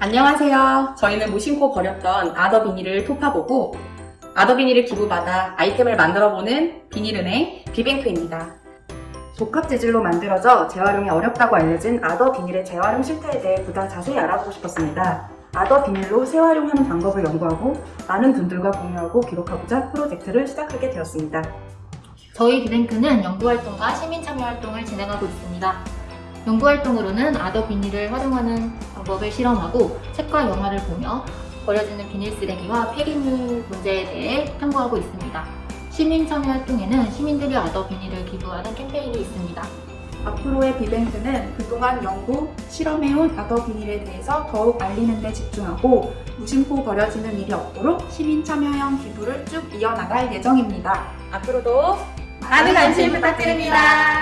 안녕하세요. 저희는 무심코 버렸던 아더 비닐을 토파보고 아더 비닐을 기부받아 아이템을 만들어보는 비닐은행 비뱅크입니다. 복합 재질로 만들어져 재활용이 어렵다고 알려진 아더 비닐의 재활용 실태에 대해 보다 자세히 알아보고 싶었습니다. 아더 비닐로 재활용하는 방법을 연구하고 많은 분들과 공유하고 기록하고자 프로젝트를 시작하게 되었습니다. 저희 비뱅크는 연구활동과 시민참여활동을 진행하고 있습니다. 연구활동으로는 아더 비닐을 활용하는 방법을 실험하고 책과 영화를 보며 버려지는 비닐 쓰레기와 폐기물 문제에 대해 탐구하고 있습니다. 시민 참여 활동에는 시민들이 아더 비닐을 기부하는 캠페인이 있습니다. 앞으로의 비뱅크는 그동안 연구, 실험해온 아더 비닐에 대해서 더욱 알리는 데 집중하고 무심코 버려지는 일이 없도록 시민 참여형 기부를 쭉 이어나갈 예정입니다. 앞으로도 많은 관심 부탁드립니다.